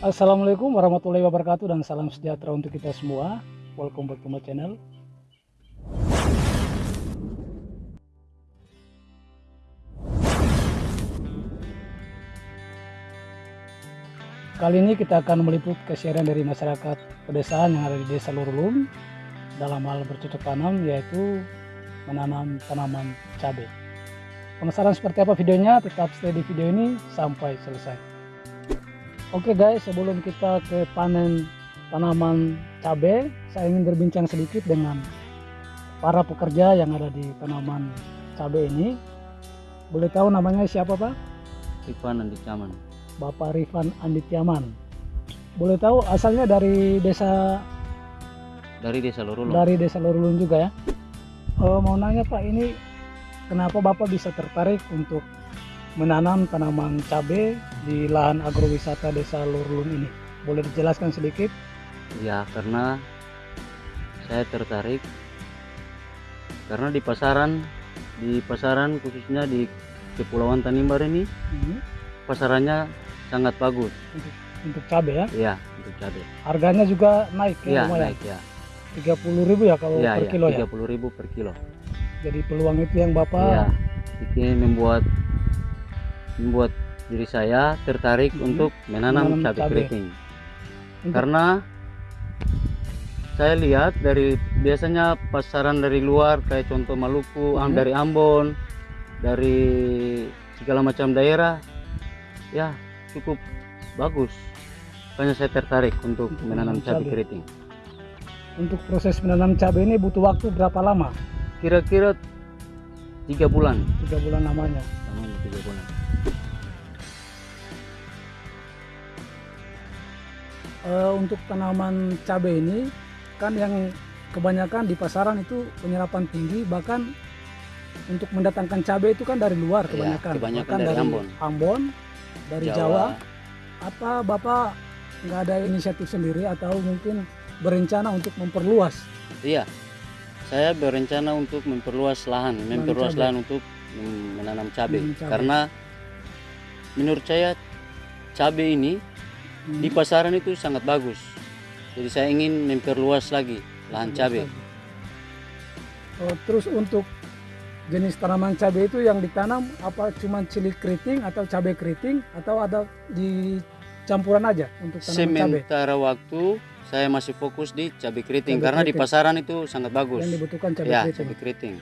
Assalamualaikum warahmatullahi wabarakatuh dan salam sejahtera untuk kita semua. Welcome back to my channel. Kali ini kita akan meliput keseharian dari masyarakat pedesaan yang ada di Desa Lurulun dalam hal bercocok tanam yaitu menanam tanaman cabai. Penasaran seperti apa videonya? Tetap stay di video ini sampai selesai. Oke guys, sebelum kita ke panen tanaman cabai, saya ingin berbincang sedikit dengan para pekerja yang ada di tanaman cabai ini. Boleh tahu namanya siapa Pak? Rifan Andi Caman Bapak Rifan Andityaman. Boleh tahu asalnya dari desa dari Desa Lorulung. dari desa Lorulun juga ya. Eh, mau nanya Pak, ini kenapa Bapak bisa tertarik untuk menanam tanaman cabai di lahan agrowisata desa Lorulun ini? Boleh dijelaskan sedikit? Ya karena saya tertarik karena di pasaran di pasaran khususnya di Kepulauan Tanimbar ini Mhm. pasarannya sangat bagus. Untuk, untuk cabai ya. Ya untuk cabai. Harganya juga naik ya, Iya naik ya. 30.000 ya kalau Iya per ya. kilo ya. 30.000 per kilo. Jadi peluang itu yang Bapak Ya. Ini membuat membuat diri saya tertarik Mhm. untuk menanam Menanam cabai cabai. keriting. Karena saya lihat dari biasanya pasaran dari luar kayak contoh Maluku, Mhm. dari Ambon, dari segala macam daerah, ya cukup bagus. Makanya saya tertarik untuk Untuk menanam cabai cabai. keriting. untuk proses menanam cabai ini butuh waktu berapa lama? Kira-kira tiga bulan. Tiga bulan lamanya. Tanam tiga bulan. Eh, untuk tanaman cabai ini kan yang kebanyakan di pasaran itu penyerapan tinggi bahkan untuk mendatangkan cabai itu kan dari luar Iya, kebanyakan, kebanyakan Bahkan dari Ambon. Ambon, dari Jawa. Apa bapak nggak ada inisiatif sendiri atau mungkin berencana untuk memperluas? Iya. Saya berencana untuk memperluas lahan, memperluas cabai. lahan untuk menanam cabai. Menanam cabai. Karena menurut saya cabai ini Hmm, di pasaran itu sangat bagus. Jadi saya ingin memperluas lagi lahan cabai. Oh, terus untuk jenis tanaman cabai itu yang ditanam apa cuma cili keriting atau cabai keriting atau ada di campuran aja untuk tanaman cabai Sementara waktu saya masih fokus di cabai keriting Cabai karena di keriting. pasaran itu sangat bagus. yang dibutuhkan cabai Ya, keriting. cabai keriting.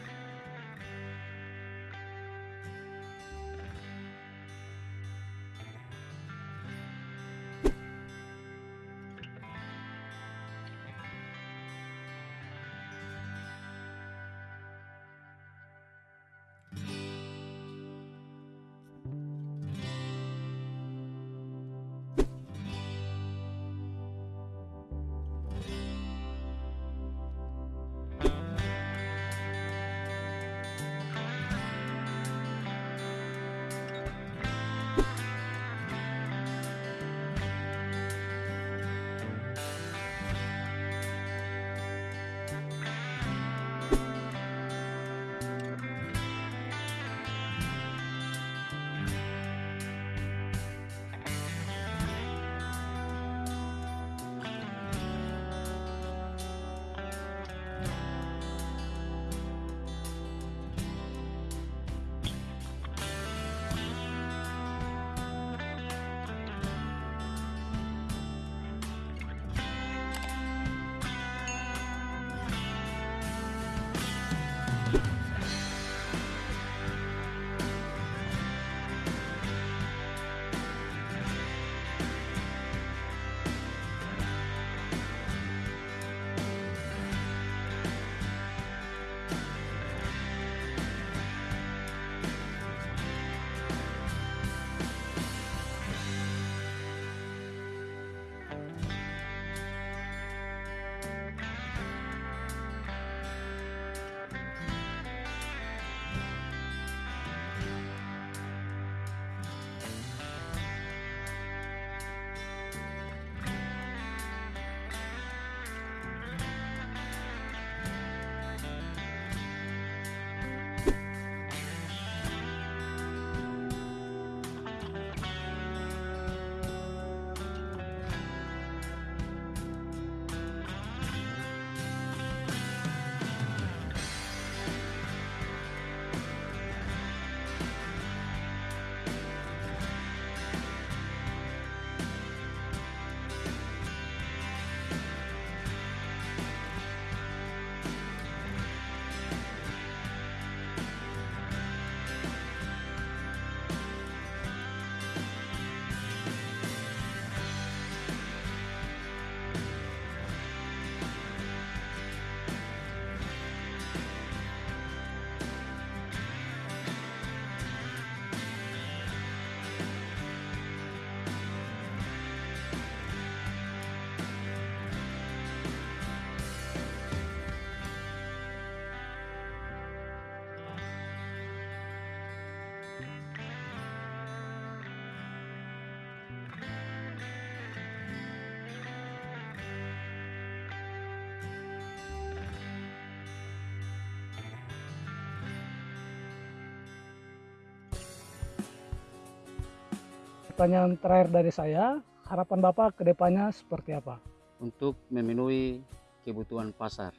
Pertanyaan terakhir dari saya, harapan Bapak ke depannya seperti apa? untuk memenuhi kebutuhan pasar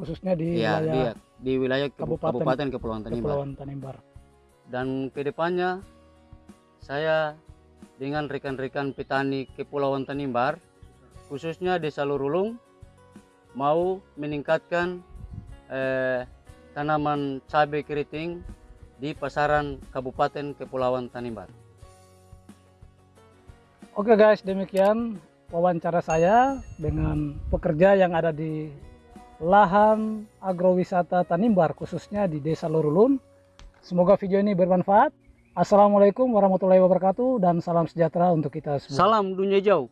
Khususnya di ya di, wilayah di wilayah Kebu- Kabupaten- Kabupaten Kepulauan Tanimbar Kepulauan Tanimbar. dan ke depannya saya dengan rekan-rekan petani Kepulauan Tanimbar khususnya Desa Lurulung mau meningkatkan eh, tanaman cabai keriting di pasaran Kabupaten Kepulauan Tanimbar. Oke guys, demikian wawancara saya dengan pekerja yang ada di lahan agrowisata Tanimbar khususnya di Desa Lurulun. Semoga video ini bermanfaat. Assalamualaikum warahmatullahi wabarakatuh dan salam sejahtera untuk kita semua. Salam dunia jauh.